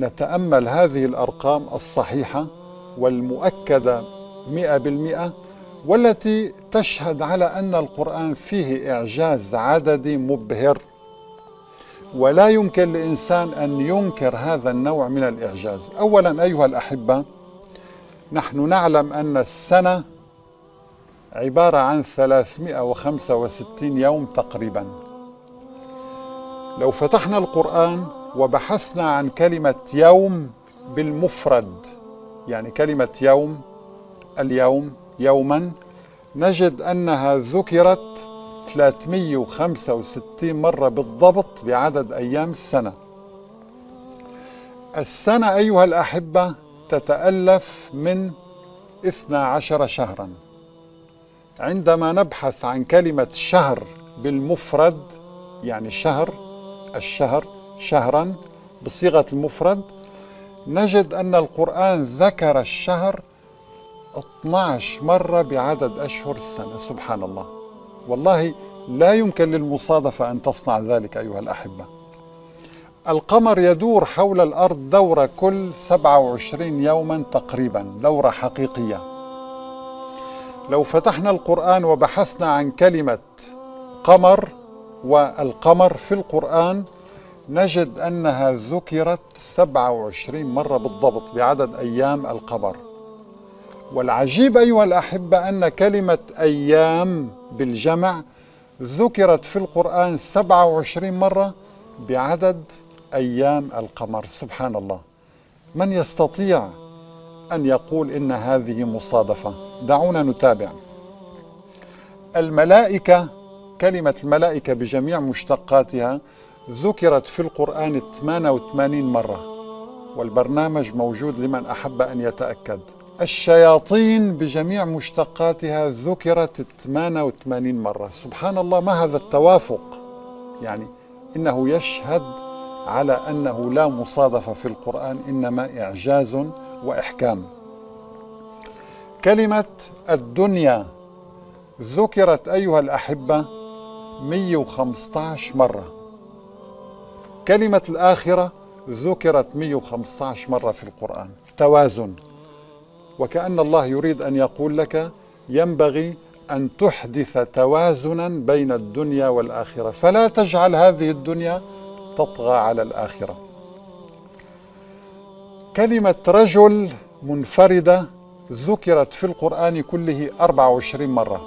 نتأمل هذه الأرقام الصحيحة والمؤكدة مئة بالمئة والتي تشهد على أن القرآن فيه إعجاز عددي مبهر. ولا يمكن لإنسان أن ينكر هذا النوع من الإعجاز. أولا أيها الأحبة نحن نعلم أن السنة عبارة عن 365 يوم تقريبا. لو فتحنا القرآن وبحثنا عن كلمة يوم بالمفرد يعني كلمة يوم اليوم يوما نجد أنها ذكرت 365 مرة بالضبط بعدد أيام السنة. السنة أيها الأحبة تتألف من 12 شهرا. عندما نبحث عن كلمة شهر بالمفرد يعني شهر الشهر شهرا بصيغة المفرد نجد أن القرآن ذكر الشهر 12 مرة بعدد أشهر السنة. سبحان الله. والله لا يمكن للمصادفة أن تصنع ذلك أيها الأحبة. القمر يدور حول الأرض دورة كل 27 يوما تقريبا دورة حقيقية. لو فتحنا القرآن وبحثنا عن كلمة قمر والقمر في القرآن نجد أنها ذكرت 27 مرة بالضبط بعدد أيام القمر والعجيب أيها الأحبة أن كلمة أيام بالجمع ذكرت في القرآن 27 مرة بعدد أيام القمر. سبحان الله. من يستطيع أن يقول إن هذه مصادفة؟ دعونا نتابع. الملائكة كلمة الملائكة بجميع مشتقاتها ذكرت في القرآن 88 مرة والبرنامج موجود لمن أحب أن يتأكد. الشياطين بجميع مشتقاتها ذكرت 88 مرة. سبحان الله ما هذا التوافق؟ يعني إنه يشهد على أنه لا مصادفة في القرآن إنما إعجاز وإحكام. كلمة الدنيا ذكرت أيها الأحبة 115 مرة. كلمة الآخرة ذكرت 115 مرة في القرآن. توازن. وكأن الله يريد أن يقول لك ينبغي أن تحدث توازنا بين الدنيا والآخرة. فلا تجعل هذه الدنيا تطغى على الآخرة. كلمة رجل منفردة ذكرت في القرآن كله 24 مرة.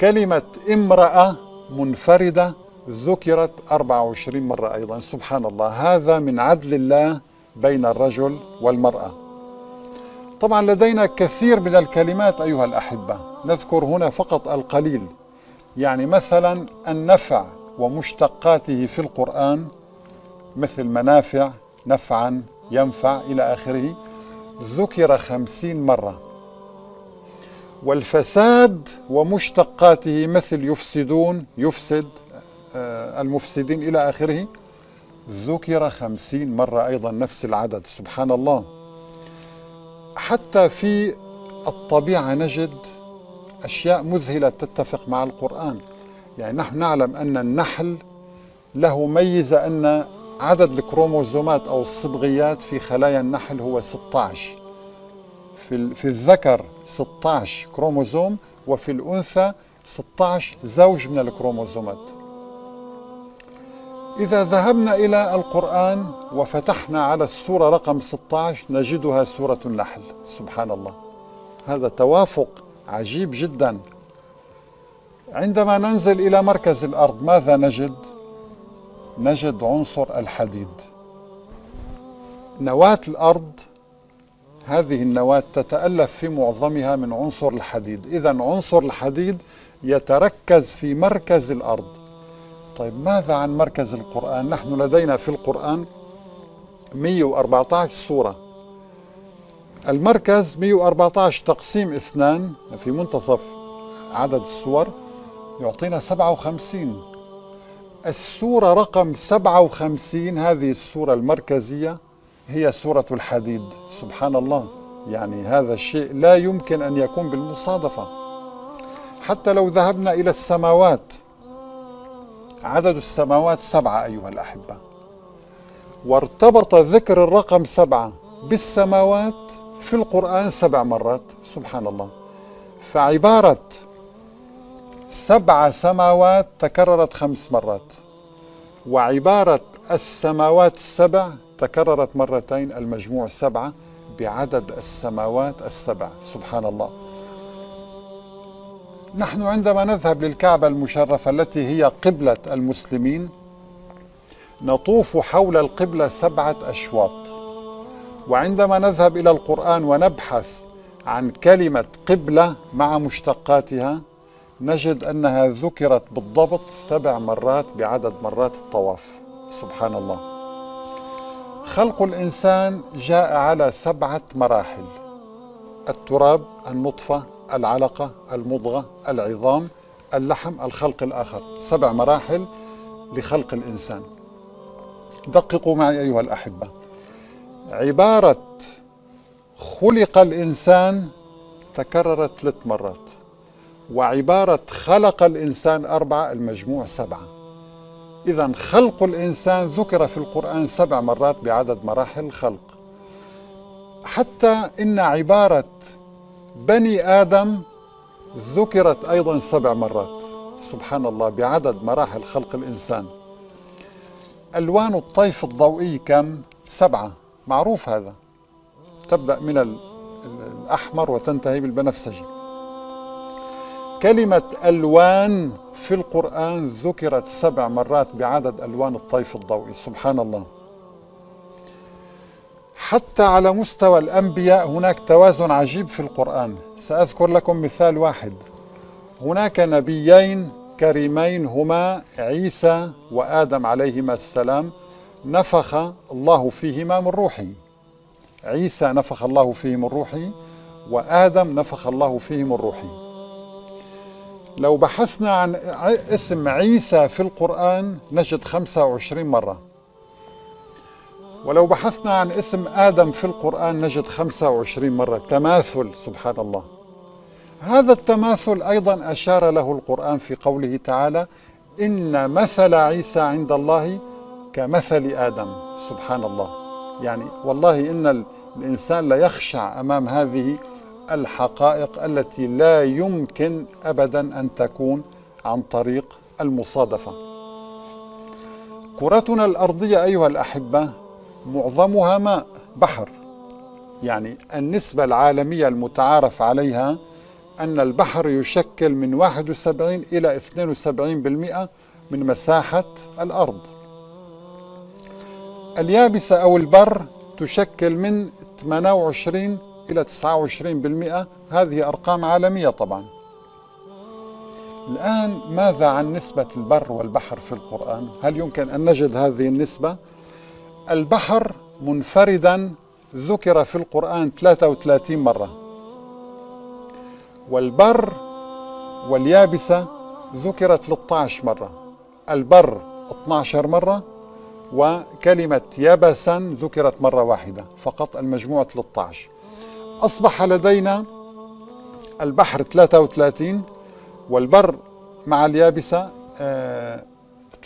كلمة امرأة منفردة ذكرت 24 مرة أيضا. سبحان الله هذا من عدل الله بين الرجل والمرأة. طبعا لدينا كثير من الكلمات أيها الأحبة. نذكر هنا فقط القليل. يعني مثلا النفع ومشتقاته في القرآن مثل منافع نفعا ينفع إلى آخره ذكر خمسين مرة. والفساد ومشتقاته مثل يفسدون يفسد المفسدين إلى آخره. ذكر خمسين مرة أيضا نفس العدد سبحان الله. حتى في الطبيعة نجد أشياء مذهلة تتفق مع القرآن. يعني نحن نعلم أن النحل له ميزة أن عدد الكروموزومات أو الصبغيات في خلايا النحل هو 16 في, في الذكر 16 كروموزوم وفي الأنثى 16 زوج من الكروموزومات. إذا ذهبنا إلى القرآن وفتحنا على السورة رقم 16 نجدها سورة النحل. سبحان الله هذا توافق عجيب جدا. عندما ننزل إلى مركز الأرض ماذا نجد؟ نجد عنصر الحديد. نواة الأرض هذه النواة تتألف في معظمها من عنصر الحديد. إذا عنصر الحديد يتركز في مركز الأرض. طيب ماذا عن مركز القرآن؟ نحن لدينا في القرآن 114 سورة. المركز 114 تقسيم اثنان في منتصف عدد السور يعطينا 57 السورة رقم 57 هذه السورة المركزية هي سورة الحديد. سبحان الله يعني هذا الشيء لا يمكن أن يكون بالمصادفة. حتى لو ذهبنا إلى السماوات عدد السماوات سبعة أيها الأحبة. وارتبط ذكر الرقم سبعة بالسماوات في القرآن سبع مرات سبحان الله. فعبارة سبع سماوات تكررت خمس مرات. وعبارة السماوات السبع تكررت مرتين المجموع سبعة بعدد السماوات السبع سبحان الله. نحن عندما نذهب للكعبة المشرفة التي هي قبلة المسلمين نطوف حول القبلة سبعة أشواط. وعندما نذهب إلى القرآن ونبحث عن كلمة قبلة مع مشتقاتها نجد أنها ذكرت بالضبط سبع مرات بعدد مرات الطواف. سبحان الله. خلق الإنسان جاء على سبعة مراحل. التراب النطفة العلقة المضغة العظام اللحم الخلق الآخر. سبع مراحل لخلق الإنسان. دققوا معي أيها الأحبة. عبارة خلق الإنسان تكررت ثلاث مرات وعبارة خلق الإنسان أربعة المجموع سبعة. إذا خلق الإنسان ذكر في القرآن سبع مرات بعدد مراحل الخلق حتى إن عبارة بني آدم ذكرت أيضا سبع مرات. سبحان الله بعدد مراحل خلق الإنسان. ألوان الطيف الضوئي كم؟ سبعة. معروف هذا. تبدأ من الأحمر وتنتهي بالبنفسجي. كلمة ألوان في القرآن ذكرت سبع مرات بعدد ألوان الطيف الضوئي. سبحان الله. حتى على مستوى الأنبياء هناك توازن عجيب في القرآن. سأذكر لكم مثال واحد. هناك نبيين كريمين هما عيسى وآدم عليهما السلام نفخ الله فيهما من روحه. عيسى نفخ الله فيه من روحه وآدم نفخ الله فيه من روحه. لو بحثنا عن اسم عيسى في القرآن نجد 25 مرة. ولو بحثنا عن اسم آدم في القرآن نجد 25 مرة تماثل سبحان الله. هذا التماثل أيضا أشار له القرآن في قوله تعالى إن مثل عيسى عند الله كمثل آدم سبحان الله. يعني والله إن الإنسان لا يخشع أمام هذه الحقائق التي لا يمكن أبدا أن تكون عن طريق المصادفة. كرتنا الأرضية أيها الأحبة معظمها ماء بحر يعني النسبة العالمية المتعارف عليها أن البحر يشكل من 71 إلى 72% من مساحة الأرض اليابسة أو البر تشكل من 28 إلى 29% هذه أرقام عالمية طبعا الآن ماذا عن نسبة البر والبحر في القرآن؟ هل يمكن أن نجد هذه النسبة؟ البحر منفردا ذكر في القرآن 33 مرة. والبر واليابسة ذكرت 13 مرة. البر 12 مرة وكلمة يبسا ذكرت مرة واحدة. فقط المجموع 13 أصبح لدينا البحر 33 والبر مع اليابسة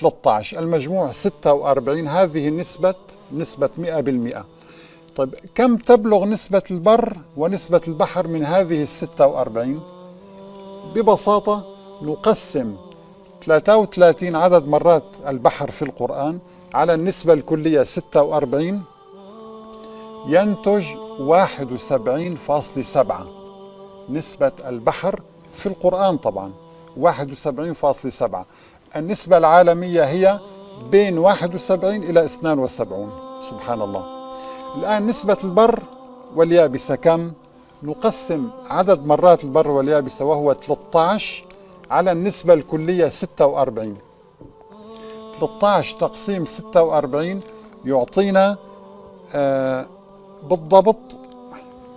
13 آه، المجموع 46 هذه نسبة نسبة 100% طيب كم تبلغ نسبة البر ونسبة البحر من هذه ال 46 ببساطة نقسم 33 عدد مرات البحر في القرآن على النسبة الكلية 46 ينتج 71.7 نسبة البحر في القرآن طبعا 71.7 النسبة العالمية هي بين 71 إلى 72 سبحان الله. الآن نسبة البر واليابسة كم؟ نقسم عدد مرات البر واليابسة وهو 13 على النسبة الكلية 46 13 تقسيم 46 يعطينا آه بالضبط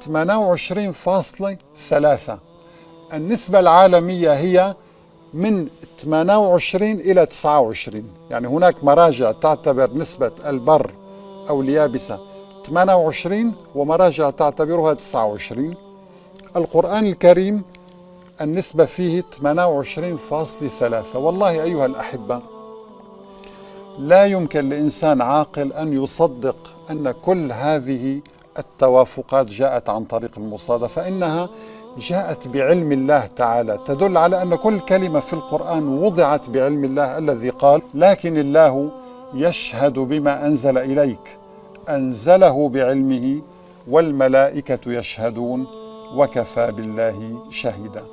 28.3 النسبة العالمية هي من 28 إلى 29 يعني هناك مراجع تعتبر نسبة البر أو اليابسة 28 ومراجع تعتبرها 29 القرآن الكريم النسبة فيه 28.3 والله أيها الأحبة لا يمكن لإنسان عاقل أن يصدق أن كل هذه التوافقات جاءت عن طريق المصادفة إنها جاءت بعلم الله تعالى. تدل على أن كل كلمة في القرآن وضعت بعلم الله الذي قال لكن الله يشهد بما أنزل إليك أنزله بعلمه والملائكة يشهدون وكفى بالله شهيدا.